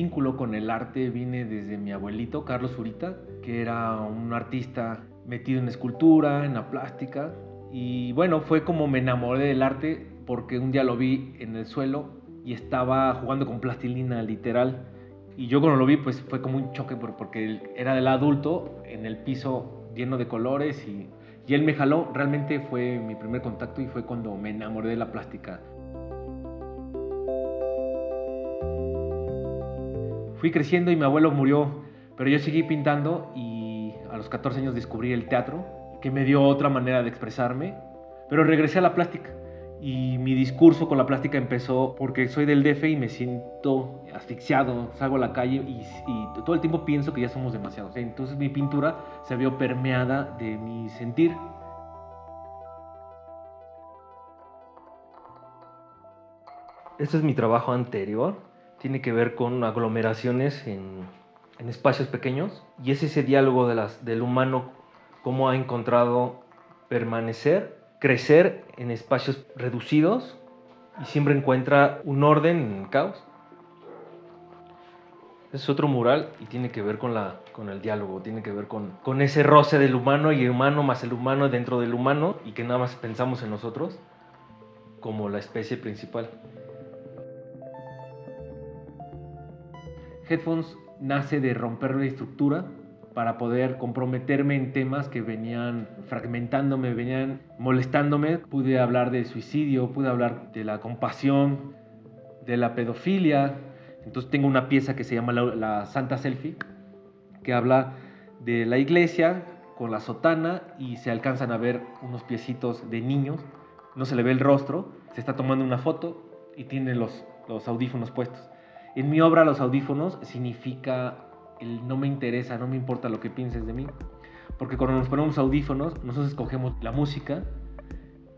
vínculo con el arte viene desde mi abuelito, Carlos Zurita, que era un artista metido en escultura, en la plástica. Y bueno, fue como me enamoré del arte porque un día lo vi en el suelo y estaba jugando con plastilina literal. Y yo cuando lo vi, pues fue como un choque porque era del adulto en el piso lleno de colores y, y él me jaló. Realmente fue mi primer contacto y fue cuando me enamoré de la plástica. Fui creciendo y mi abuelo murió, pero yo seguí pintando y a los 14 años descubrí el teatro, que me dio otra manera de expresarme, pero regresé a la plástica. Y mi discurso con la plástica empezó porque soy del DF y me siento asfixiado, salgo a la calle y, todo el tiempo pienso que ya somos demasiados. Entonces mi pintura se vio permeada de mi sentir. Este es mi trabajo anterior. Tiene que ver con aglomeraciones en, espacios pequeños. Y es ese diálogo de las, del humano, cómo ha encontrado permanecer crecer en espacios reducidos y siempre encuentra un orden en el caos. Es otro mural y tiene que ver con, la, con el diálogo, tiene que ver con, con ese roce del humano y el humano más el humano dentro del humano y que nada más pensamos en nosotros como la especie principal. Headphones nace de romper la estructura para poder comprometerme en temas que venían fragmentándome, venían molestándome. Pude hablar de suicidio, pude hablar de la compasión, de la pedofilia. Entonces tengo una pieza que se llama la, Santa Selfie, que habla de la iglesia con la sotana y se alcanzan a ver unos piecitos de niños. No se le ve el rostro, se está tomando una foto y tiene los audífonos puestos. En mi obra los audífonos significa el no me interesa, no me importa lo que pienses de mí. Porque cuando nos ponemos audífonos, nosotros escogemos la música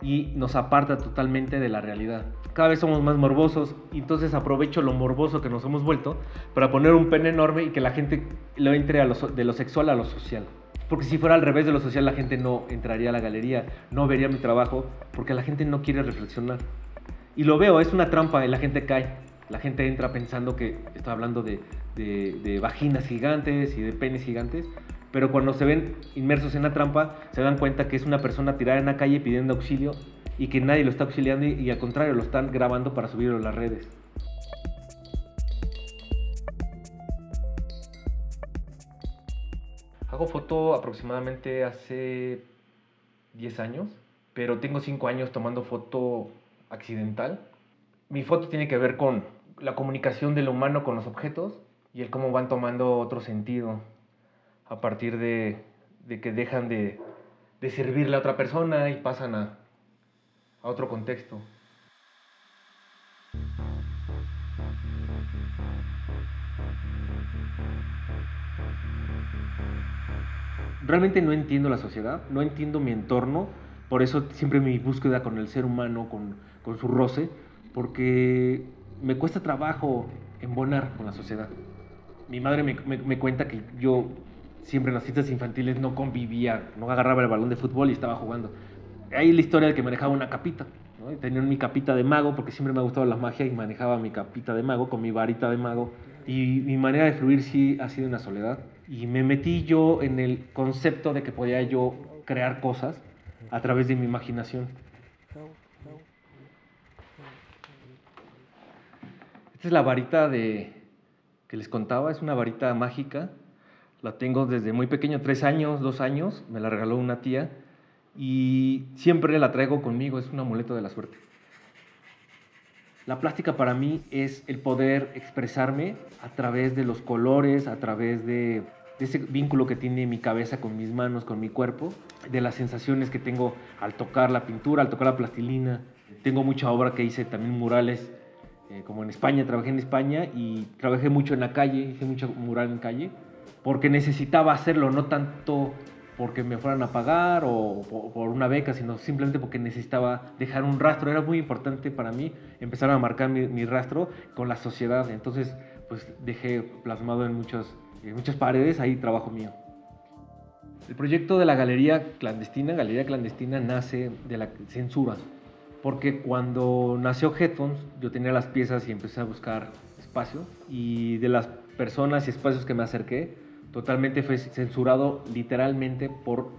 y nos aparta totalmente de la realidad. Cada vez somos más morbosos y entonces aprovecho lo morboso que nos hemos vuelto para poner un pene enorme y que la gente lo entre a de lo sexual a lo social. Porque si fuera al revés de lo social, la gente no entraría a la galería, no vería mi trabajo, porque la gente no quiere reflexionar. Y lo veo, es una trampa y la gente cae. La gente entra pensando que estoy hablando de, de, vaginas gigantes y de penes gigantes, pero cuando se ven inmersos en la trampa se dan cuenta que es una persona tirada en la calle pidiendo auxilio y que nadie lo está auxiliando y, al contrario lo están grabando para subirlo a las redes. Hago foto aproximadamente hace 10 años, pero tengo 5 años tomando foto accidental. Mi foto tiene que ver con la comunicación del humano con los objetos y el cómo van tomando otro sentido a partir de, que dejan de, servirle a otra persona y pasan a, a otro contexto. Realmente no entiendo la sociedad, no entiendo mi entorno, por eso siempre mi búsqueda con el ser humano, con, con su roce, porque me cuesta trabajo embonar con la sociedad mi madre me, cuenta que yo siempre en las fiestas infantiles no convivía, no agarraba el balón de fútbol y estaba jugando. Hay la historia de que manejaba una capita. Tenía mi capita de mago porque siempre me ha gustado la magia y manejaba mi capita de mago con mi varita de mago. Y mi manera de fluir sí ha sido una soledad. Y me metí yo en el concepto de que podía yo crear cosas a través de mi imaginación. Esta es la varita de, que les contaba, es una varita mágica. La tengo desde muy pequeño, tres años, dos años, me la regaló una tía y siempre la traigo conmigo, es un amuleto de la suerte. La plástica para mí es el poder expresarme a través de los colores, a través de, de, ese vínculo que tiene mi cabeza con mis manos, con mi cuerpo, de las sensaciones que tengo al tocar la pintura, al tocar la plastilina. Tengo mucha obra que hice, también murales eh, como en España, trabajé en España y trabajé mucho en la calle, hice mucho mural en calle, porque necesitaba hacerlo, no tanto porque me fueran a pagar o, por una beca, sino simplemente porque necesitaba dejar un rastro. Era muy importante para mí empezar a marcar mi, rastro con la sociedad. Entonces, pues dejé plasmado en, muchos, en muchas paredes ahí trabajo mío. El proyecto de la galería clandestina, galería clandestina, nace de la censura porque cuando nació Headphones yo tenía las piezas y empecé a buscar espacio y de las personas y espacios que me acerqué, totalmente fue censurado literalmente por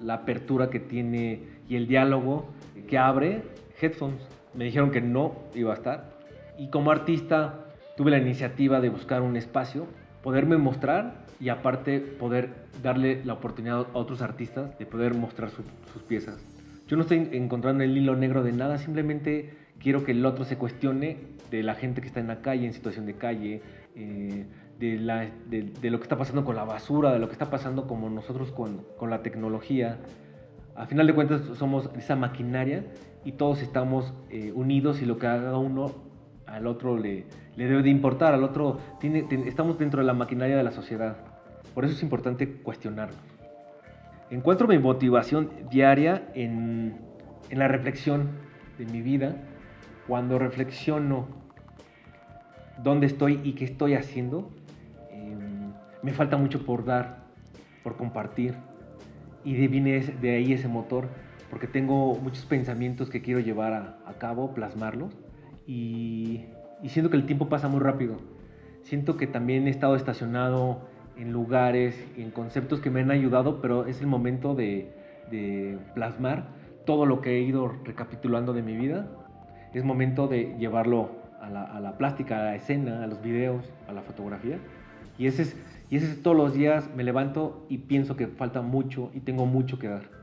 la apertura que tiene y el diálogo que abre Headphones. Me dijeron que no iba a estar. Y como artista tuve la iniciativa de buscar un espacio, poderme mostrar y aparte poder darle la oportunidad a otros artistas de poder mostrar sus piezas. Yo no estoy encontrando el hilo negro de nada, simplemente quiero que el otro se cuestione de la gente que está en la calle, en situación de calle, eh, de, lo que está pasando con la basura, de lo que está pasando como nosotros con, la tecnología. A final de cuentas somos esa maquinaria y todos estamos eh, unidos y lo que haga uno al otro le, debe de importar, al otro estamos dentro de la maquinaria de la sociedad. Por eso es importante cuestionarlo. Encuentro mi motivación diaria en, en la reflexión de mi vida, cuando reflexiono dónde estoy y qué estoy haciendo, em, me falta mucho por dar, por compartir. Y de, de ahí ese motor, porque tengo muchos pensamientos que quiero llevar a, a cabo, plasmarlos. Y, y siento que el tiempo pasa muy rápido. Siento que también he estado estacionado en lugares, en conceptos que me han ayudado, pero es el momento de, de plasmar todo lo que he ido recapitulando de mi vida. Es momento de llevarlo a la, a la, plástica, a la escena, a los videos, a la fotografía. Y ese, es, y ese es todos los días me levanto y pienso que falta mucho y tengo mucho que dar.